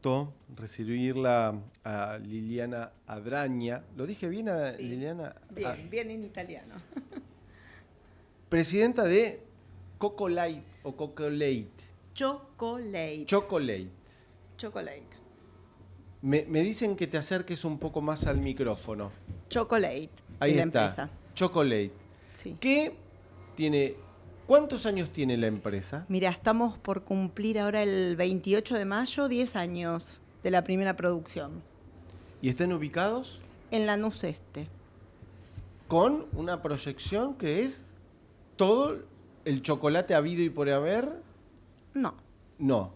gusto recibirla a Liliana Adraña. ¿Lo dije bien a Sí. Liliana? Bien, Ah, bien en italiano. presidenta de Coco Light o Coco Late. Chocolate. Chocolate. Chocolate. Me, me dicen que te acerques un poco más al micrófono. Chocolate. Ahí de la está. empresa. Chocolate. Sí. ¿Qué tiene? ¿Cuántos años tiene la empresa? Mira, estamos por cumplir ahora el 28 de mayo 10 años de la primera producción ¿Y están ubicados? en Lanús Este. Con una proyección que es todo el chocolate habido y por haber. No. No.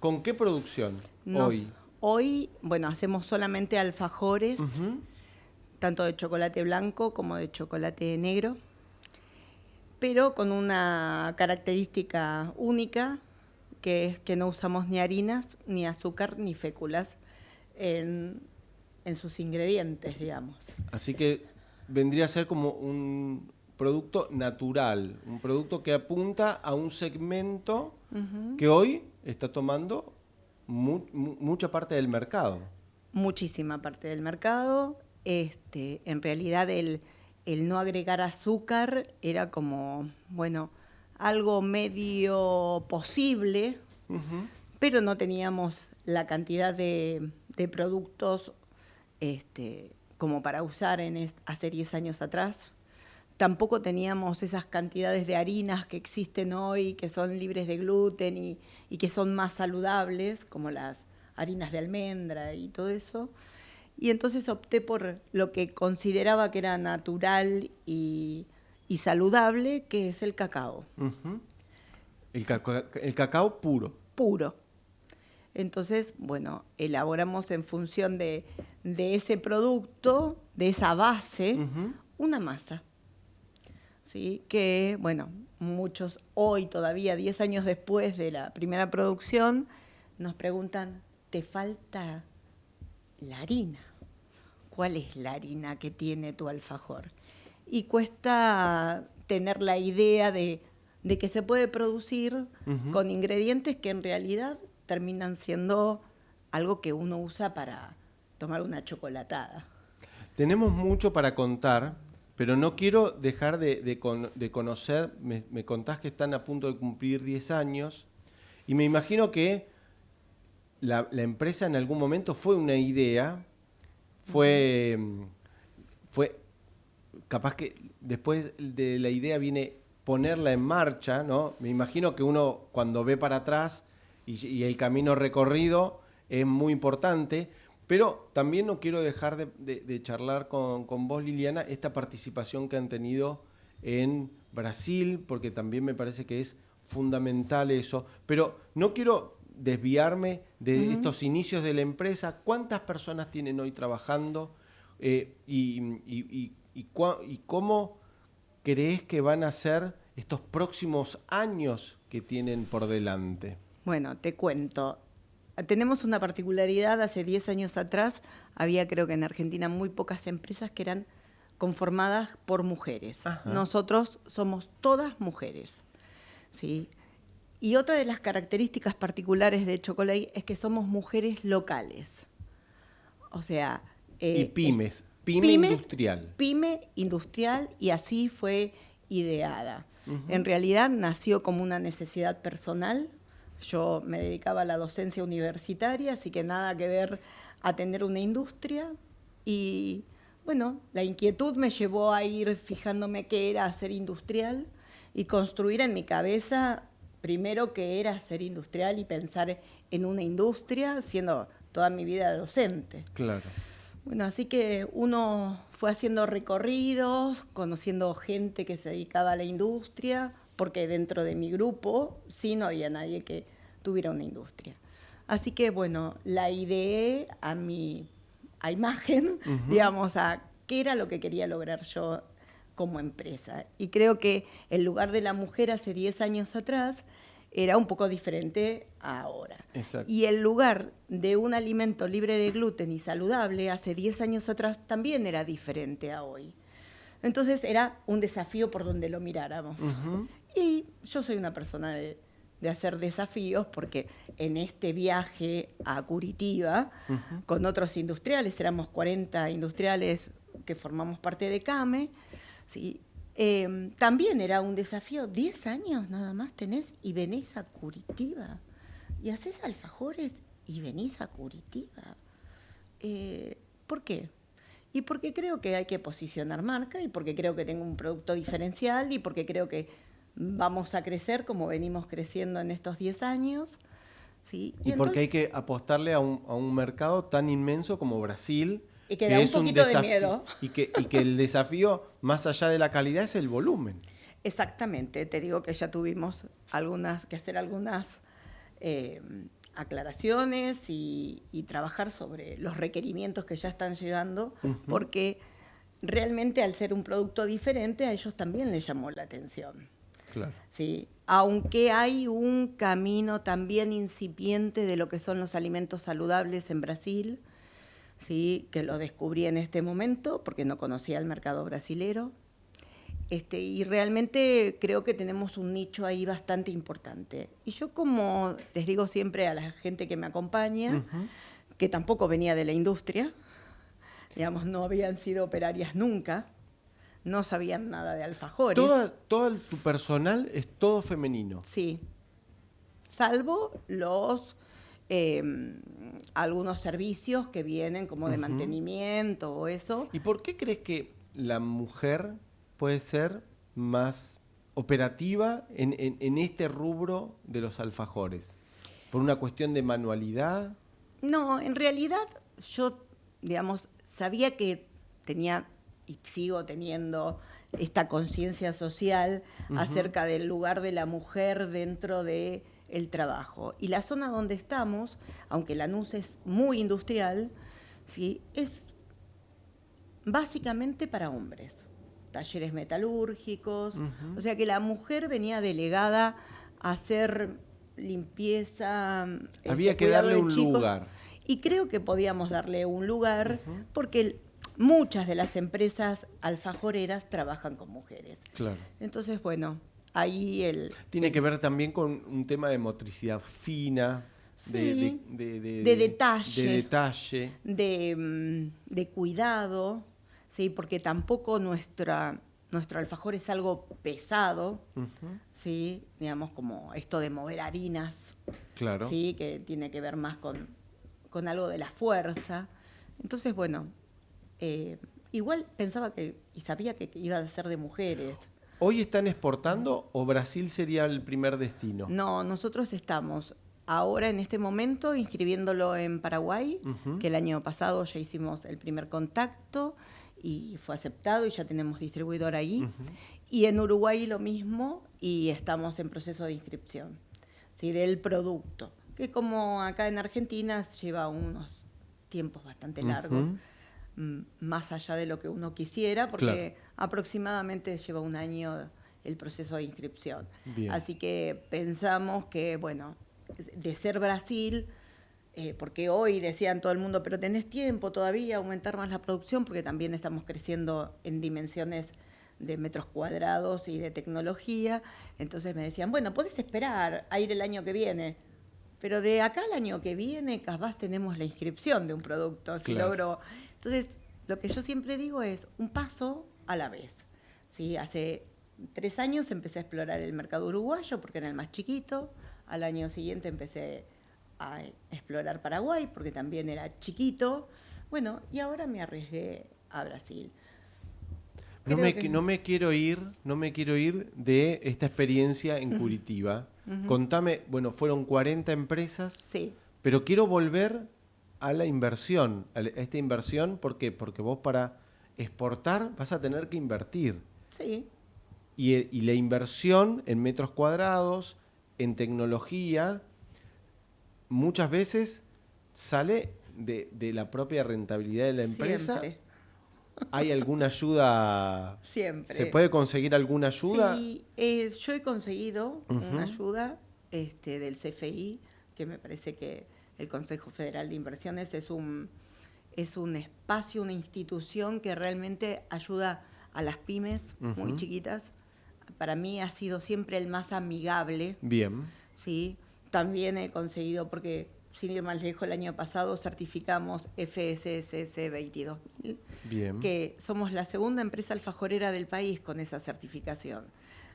¿Con qué producción nos- hoy? Hoy, bueno, hacemos solamente alfajores, tanto de chocolate blanco como de chocolate negro, pero con una característica única, que es que no usamos ni harinas, ni azúcar, ni féculas en, en sus ingredientes, digamos. Así que vendría a ser como un producto natural, un producto que apunta a un segmento que hoy está tomando mu- mu- mucha parte del mercado. muchísima parte del mercado. Este, en realidad el, el no agregar azúcar era como, bueno, algo medio posible, pero no teníamos la cantidad de, de productos este, como para usar en es- hace 10 años atrás. Tampoco teníamos esas cantidades de harinas que existen hoy, que son libres de gluten y, y que son más saludables, como las harinas de almendra y todo eso. Y entonces opté por lo que consideraba que era natural y, y saludable, que es el cacao, el, caca- el cacao puro. puro. Entonces, bueno, elaboramos en función de, de ese producto, de esa base, una masa. ¿sí? Que, bueno, muchos hoy todavía, 10 años después de la primera producción, nos preguntan, ¿te falta la harina? ¿Cuál es la harina que tiene tu alfajor? Y cuesta tener la idea de, de que se puede producir con ingredientes que en realidad terminan siendo algo que uno usa para tomar una chocolatada. Tenemos mucho para contar, pero no quiero dejar de, de con- de conocer, me, me contás que están a punto de cumplir 10 años, y me imagino que la, la empresa en algún momento fue una idea, fue, mm, fue capaz que después de la idea viene ponerla en marcha, ¿no? Me imagino que uno cuando ve para atrás y, el camino recorrido es muy importante, pero también no quiero dejar de, de- de charlar con, con vos, Liliana, esta participación que han tenido en Brasil, porque también me parece que es fundamental eso, pero no quiero desviarme de estos inicios de la empresa. ¿Cuántas personas tienen hoy trabajando? Eh, y, y- y- y cua- y cómo crees que van a ser estos próximos años que tienen por delante? Bueno, te cuento. Tenemos una particularidad, hace 10 años atrás había creo que en Argentina muy pocas empresas que eran conformadas por mujeres. Ajá. Nosotros somos todas mujeres. ¿sí? Y otra de las características particulares de Chocolate es que somos mujeres locales. O sea... y eh, pymes, pyme pymes, industrial. Pyme industrial y así fue ideada. En realidad nació como una necesidad personal. Yo me dedicaba a la docencia universitaria, así que nada que ver a tener una industria. Y bueno, la inquietud me llevó a ir fijándome qué era ser industrial y construir en mi cabeza primero qué era ser industrial y pensar en una industria, siendo toda mi vida docente. Claro. Bueno, así que uno fue haciendo recorridos, conociendo gente que se dedicaba a la industria, porque dentro de mi grupo sí no había nadie que tuviera una industria. Así que bueno, la ideé a mi a imagen, digamos, a qué era lo que quería lograr yo como empresa. Y creo que el lugar de la mujer hace 10 años atrás era un poco diferente a ahora. Exacto. Y el lugar de un alimento libre de gluten y saludable hace 10 años atrás también era diferente a hoy. Entonces era un desafío por donde lo miráramos. Y yo soy una persona de, de hacer desafíos, porque en este viaje a Curitiba, con otros industriales, éramos 40 industriales que formamos parte de CAME, ¿sí? Em, también era un desafío, 10 años nada más tenés y venís a Curitiba, y haces alfajores y venís a Curitiba. Eh, ¿Por qué? Y porque creo que hay que posicionar marca y porque creo que tengo un producto diferencial y porque creo que vamos a crecer como venimos creciendo en estos 10 años. ¿sí? Y, porque hay que apostarle a un, a un, mercado tan inmenso como Brasil. Y que, da un poquito de miedo. Y que, y que el desafío, más allá de la calidad, es el volumen. Exactamente, te digo que ya tuvimos algunas que hacer algunas eh, aclaraciones y, trabajar sobre los requerimientos que ya están llegando, porque realmente al ser un producto diferente a ellos también les llamó la atención. ¿sí? Aunque hay un camino también incipiente de lo que son los alimentos saludables en Brasil, ¿sí? que lo descubrí en este momento porque no conocía el mercado brasilero. Este, y realmente creo que tenemos un nicho ahí bastante importante. Y yo como les digo siempre a la gente que me acompaña, que tampoco venía de la industria, digamos, no habían sido operarias nunca, no sabían nada de alfajores. todo tu personal es todo femenino. Sí, salvo los em, algunos servicios que vienen como de mantenimiento o eso. ¿Y por qué crees que la mujer puede ser más operativa en, en este rubro de los alfajores? ¿Por una cuestión de manualidad? No, en realidad yo, digamos, sabía que tenía y sigo teniendo esta conciencia social acerca del lugar de la mujer dentro de el trabajo. Y la zona donde estamos, aunque la NUS es muy industrial, ¿sí? es básicamente para hombres. Talleres metalúrgicos, o sea que la mujer venía delegada a hacer limpieza. Había este, que darle un lugar. Y creo que podíamos darle un lugar porque muchas de las empresas alfajoreras trabajan con mujeres. Claro. Entonces, bueno, ahí el... Tiene que ver también con un tema de motricidad fina, de, de, de, detalle, de, detalle. Mm, de, cuidado, ¿sí? porque tampoco nuestra, nuestro alfajor es algo pesado, ¿sí? digamos como esto de mover harinas, claro. ¿sí? que tiene que ver más con, con algo de la fuerza. Entonces, bueno, eh, igual pensaba que y sabía que iba a ser de mujeres. ¿Hoy están exportando o Brasil sería el primer destino? No, nosotros estamos ahora en este momento inscribiéndolo en Paraguay, que el año pasado ya hicimos el primer contacto y fue aceptado y ya tenemos distribuidor ahí. Y en Uruguay lo mismo y estamos en proceso de inscripción ¿sí? del producto, que como acá en Argentina lleva unos tiempos bastante largos más allá de lo que uno quisiera, porque aproximadamente lleva un año el proceso de inscripción. Así que pensamos que, bueno, de ser Brasil, eh, porque hoy decían todo el mundo, pero tenés tiempo todavía aumentar más la producción, porque también estamos creciendo en dimensiones de metros cuadrados y de tecnología. Entonces me decían, bueno, podés esperar a ir el año que viene. Pero de acá al año que viene, capaz tenemos la inscripción de un producto. Si logro entonces, lo que yo siempre digo es un paso a la vez. ¿sí? Hace tres años empecé a explorar el mercado uruguayo porque era el más chiquito. Al año siguiente empecé a explorar Paraguay porque también era chiquito. Bueno, y ahora me arriesgué a Brasil. No me, no me, quiero ir, no me quiero ir de esta experiencia en Curitiba. Contame, bueno, fueron 40 empresas. Sí. Pero quiero volver a la inversión, a esta inversión, ¿por qué? Porque vos para exportar vas a tener que invertir. Sí. Y, la inversión en metros cuadrados, en tecnología, muchas veces sale de, la propia rentabilidad de la empresa. Siempre. ¿Hay alguna ayuda? Siempre. ¿Se puede conseguir alguna ayuda? Sí, eh, yo he conseguido una ayuda este, del CFI, que me parece que el Consejo Federal de Inversiones es un, es un espacio, una institución que realmente ayuda a las pymes muy chiquitas. Para mí ha sido siempre el más amigable. Bien. ¿sí? También he conseguido, porque sin ir más lejos, el año pasado certificamos FSSS 22000, Bien. que somos la segunda empresa alfajorera del país con esa certificación.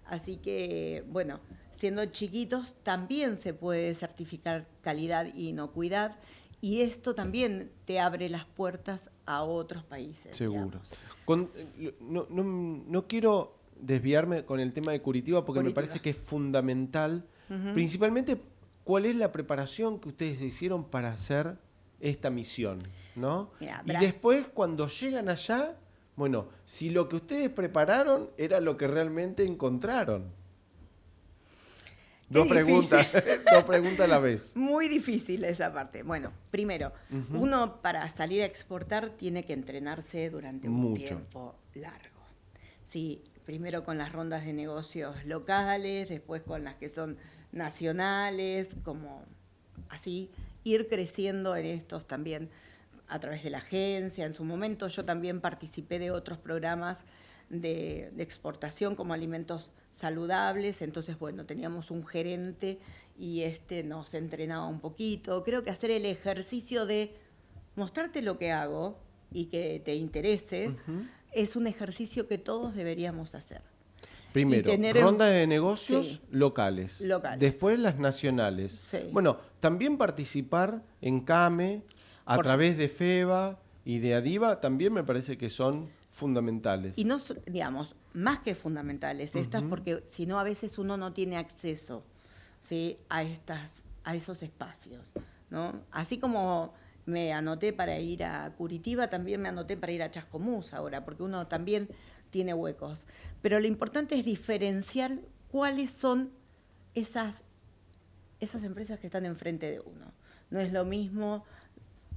Así que, bueno, siendo chiquitos también se puede certificar calidad e inocuidad y esto también te abre las puertas a otros países. Seguro. Con- no, no- no quiero desviarme con el tema de Curitiba porque me parece que es fundamental. Principalmente, ¿cuál es la preparación que ustedes hicieron para hacer esta misión? ¿no? Y después, cuando llegan allá, bueno, si lo que ustedes prepararon era lo que realmente encontraron. Dos preguntas, dos preguntas a la vez. Muy difícil esa parte. Bueno, primero, uno para salir a exportar tiene que entrenarse durante un Mucho. tiempo largo. Sí, primero con las rondas de negocios locales, después con las que son nacionales, como así, ir creciendo en estos también a través de la agencia. En su momento yo también participé de otros programas de, de exportación como alimentos saludables, entonces bueno, teníamos un gerente y este nos entrenaba un poquito. Creo que hacer el ejercicio de mostrarte lo que hago y que te interese es un ejercicio que todos deberíamos hacer. Primero, tener en- ronda de negocios Sí. locales. Locales. Después las nacionales. Sí. Bueno, también participar en CAME a Por través de FEBA y de ADIVA también me parece que son fundamentales. Y no, digamos, más que fundamentales estas, porque si no a veces uno no tiene acceso ¿sí? a, estas, a esos espacios. ¿no? Así como me anoté para ir a Curitiba, también me anoté para ir a Chascomús ahora, porque uno también tiene huecos. Pero lo importante es diferenciar cuáles son esas, esas empresas que están enfrente de uno. No es lo mismo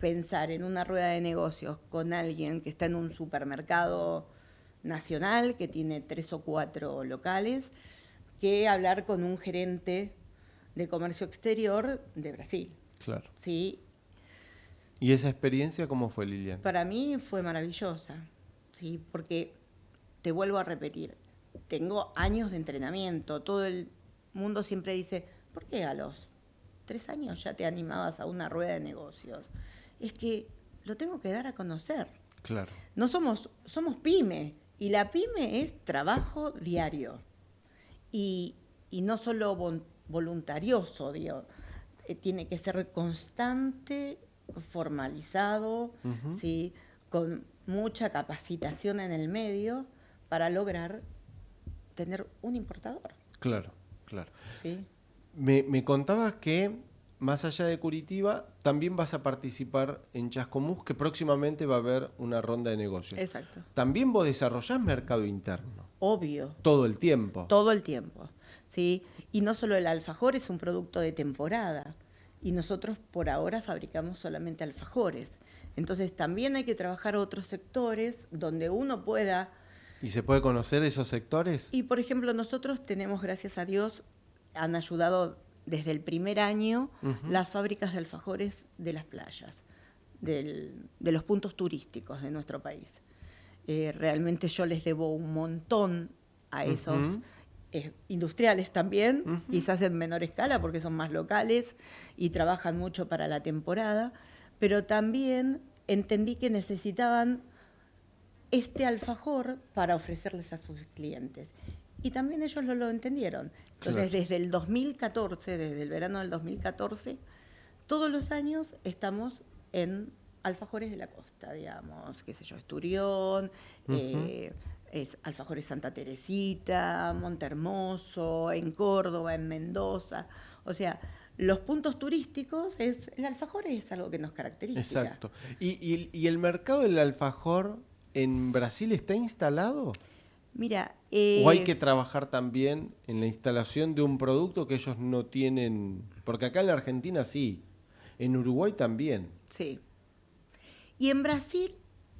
pensar en una rueda de negocios con alguien que está en un supermercado nacional, que tiene tres o cuatro locales, que hablar con un gerente de comercio exterior de Brasil. Claro. ¿sí? ¿Y esa experiencia cómo fue, Lilian? Para mí fue maravillosa, ¿sí? porque te vuelvo a repetir, tengo años de entrenamiento, todo el mundo siempre dice, ¿por qué a los tres años ya te animabas a una rueda de negocios? Es que lo tengo que dar a conocer. Claro. No somos, somos pyme, y la pyme es trabajo diario. Y, y no solo vol- voluntarioso, digo, eh, tiene que ser constante, formalizado. ¿sí? con mucha capacitación en el medio para lograr tener un importador. Claro, claro. ¿sí? Me, me contabas que más allá de Curitiba, también vas a participar en Chascomús, que próximamente va a haber una ronda de negocios. Exacto. También vos desarrollás mercado interno, Obvio. todo el tiempo. Todo el tiempo, ¿sí? Y no solo el alfajor es un producto de temporada, y nosotros por ahora fabricamos solamente alfajores. Entonces también hay que trabajar otros sectores donde uno pueda... ¿Y se puede conocer esos sectores? Y por ejemplo, nosotros tenemos, gracias a Dios, han ayudado desde el primer año las fábricas de alfajores de las playas, del- de los puntos turísticos de nuestro país. Eh, realmente yo les debo un montón a esos eh, industriales también, quizás en menor escala porque son más locales y trabajan mucho para la temporada, pero también entendí que necesitaban este alfajor para ofrecerles a sus clientes. Y también ellos lo, lo entendieron. Entonces, Claro. desde el 2014, desde el verano del 2014, todos los años estamos en alfajores de la costa, digamos, qué sé yo, Esturión, eh, es alfajores Santa Teresita, Montermoso, en Córdoba, en Mendoza. O sea, los puntos turísticos, es, el alfajor es algo que nos caracteriza. Exacto. ¿Y, y- y el mercado del alfajor en Brasil está instalado? Mira, eh, ¿O hay que trabajar también en la instalación de un producto que ellos no tienen? Porque acá en la Argentina sí, en Uruguay también. Sí. Y en Brasil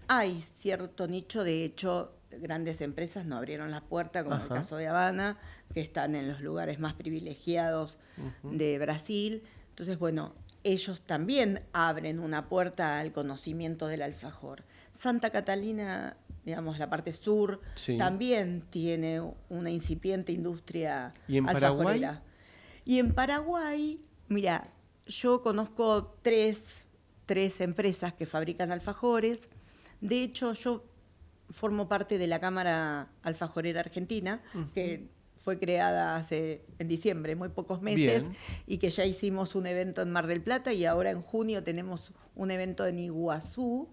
hay cierto nicho, de hecho, grandes empresas no abrieron la puerta, como el Ajá. caso de Habana, que están en los lugares más privilegiados de Brasil. Entonces, bueno, ellos también abren una puerta al conocimiento del alfajor. Santa Catalina, digamos, la parte sur, Sí. también tiene una incipiente industria ¿Y en Paraguay? alfajorera. Y en Paraguay, mira, yo conozco tres, tres empresas que fabrican alfajores. De hecho, yo formo parte de la Cámara Alfajorera Argentina, que fue creada hace en diciembre, muy pocos meses, Bien. y que ya hicimos un evento en Mar del Plata y ahora en junio tenemos un evento en Iguazú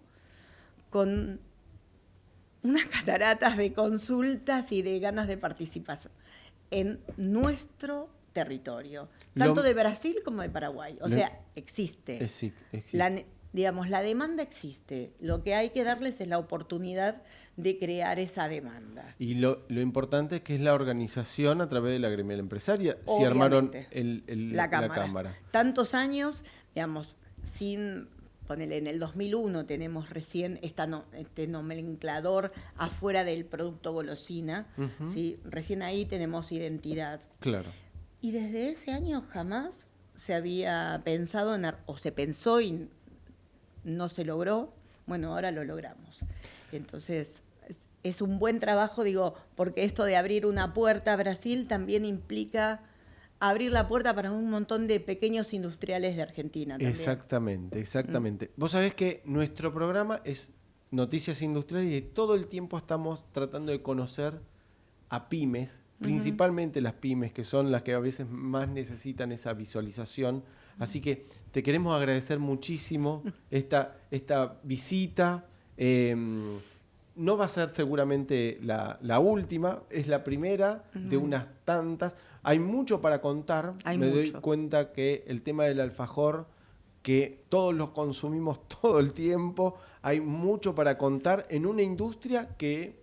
con unas cataratas de consultas y de ganas de participación en nuestro territorio, Lo- tanto de Brasil como de Paraguay. O sea, existe. Es- sí, existe. La digamos, la demanda existe. Lo que hay que darles es la oportunidad de crear esa demanda. Y lo, lo importante es que es la organización a través de la gremial empresaria. Si armaron Obviamente. el- el- la, cámara. cámara. Tantos años, digamos, sin, ponele, en el 2001 tenemos recién esta no- este nomenclador afuera del producto golosina. ¿sí? recién ahí tenemos identidad. Claro. Y desde ese año jamás se había pensado en, o se pensó y no se logró, bueno, ahora lo logramos. Entonces, es, es un buen trabajo, digo, porque esto de abrir una puerta a Brasil también implica abrir la puerta para un montón de pequeños industriales de Argentina. También. Exactamente, exactamente. Vos sabés que nuestro programa es Noticias Industriales y todo el tiempo estamos tratando de conocer a pymes, principalmente las pymes, que son las que a veces más necesitan esa visualización. Así que te queremos agradecer muchísimo esta, esta visita. Eh, no va a ser seguramente la, la última, es la primera de unas tantas. Hay mucho para contar. Hay Me doy cuenta que el tema del alfajor, que todos los consumimos todo el tiempo, hay mucho para contar en una industria que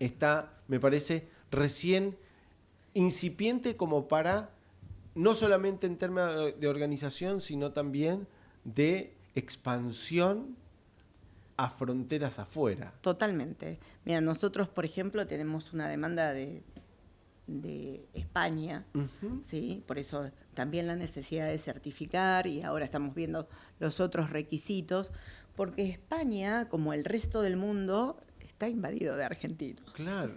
está, me parece, recién incipiente como para, no solamente en términos de organización, sino también de expansión a fronteras afuera. Totalmente. Mira, nosotros, por ejemplo, tenemos una demanda de, de España. ¿sí? Por eso también la necesidad de certificar y ahora estamos viendo los otros requisitos, porque España, como el resto del mundo, está invadido de argentinos. Claro.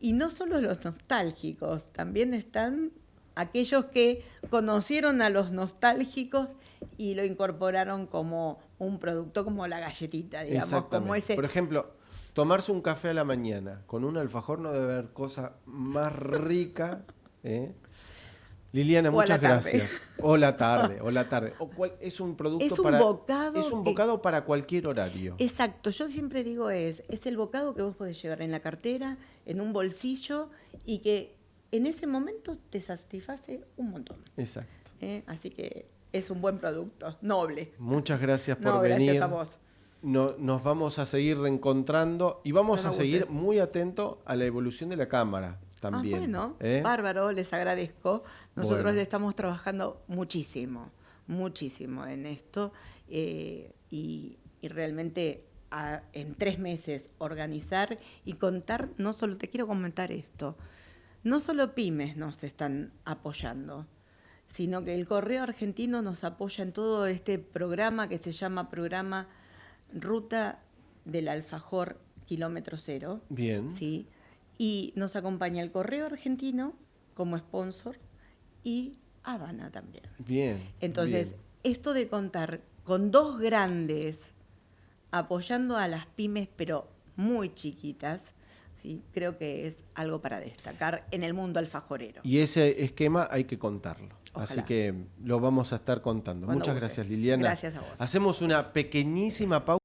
Y no solo los nostálgicos, también están aquellos que conocieron a los nostálgicos y lo incorporaron como un producto, como la galletita, digamos, como ese... Por ejemplo, tomarse un café a la mañana con un alfajor no debe haber cosa más rica. ¿eh? Liliana, O muchas gracias. O la tarde, o la tarde. O cual- es un producto Es un para. bocado Es un que- bocado para cualquier horario. Exacto, yo siempre digo es, es el bocado que vos podés llevar en la cartera, en un bolsillo y que en ese momento te satisface un montón. Exacto. ¿eh? Así que es un buen producto, noble. Muchas gracias por No, venir. gracias a vos. No- nos vamos a seguir reencontrando y vamos a seguir muy atentos a la evolución de la cámara también. Ah, bueno, ¿eh? bárbaro, les agradezco. Nosotros Bueno. estamos trabajando muchísimo, muchísimo en esto eh, y, y realmente a- en tres meses organizar y contar, no solo, te quiero comentar esto, no solo pymes nos están apoyando, sino que el Correo Argentino nos apoya en todo este programa que se llama Programa Ruta del Alfajor Kilómetro Cero. Bien. ¿sí? Y nos acompaña el Correo Argentino como sponsor y Habana también. Bien. Entonces, bien. esto de contar con dos grandes apoyando a las pymes, pero muy chiquitas, ¿sí? creo que es algo para destacar en el mundo alfajorero. Y ese esquema hay que contarlo. Así que lo vamos a estar contando. Cuando Muchas gracias, Liliana. Gracias a vos. Hacemos una pequeñísima pausa.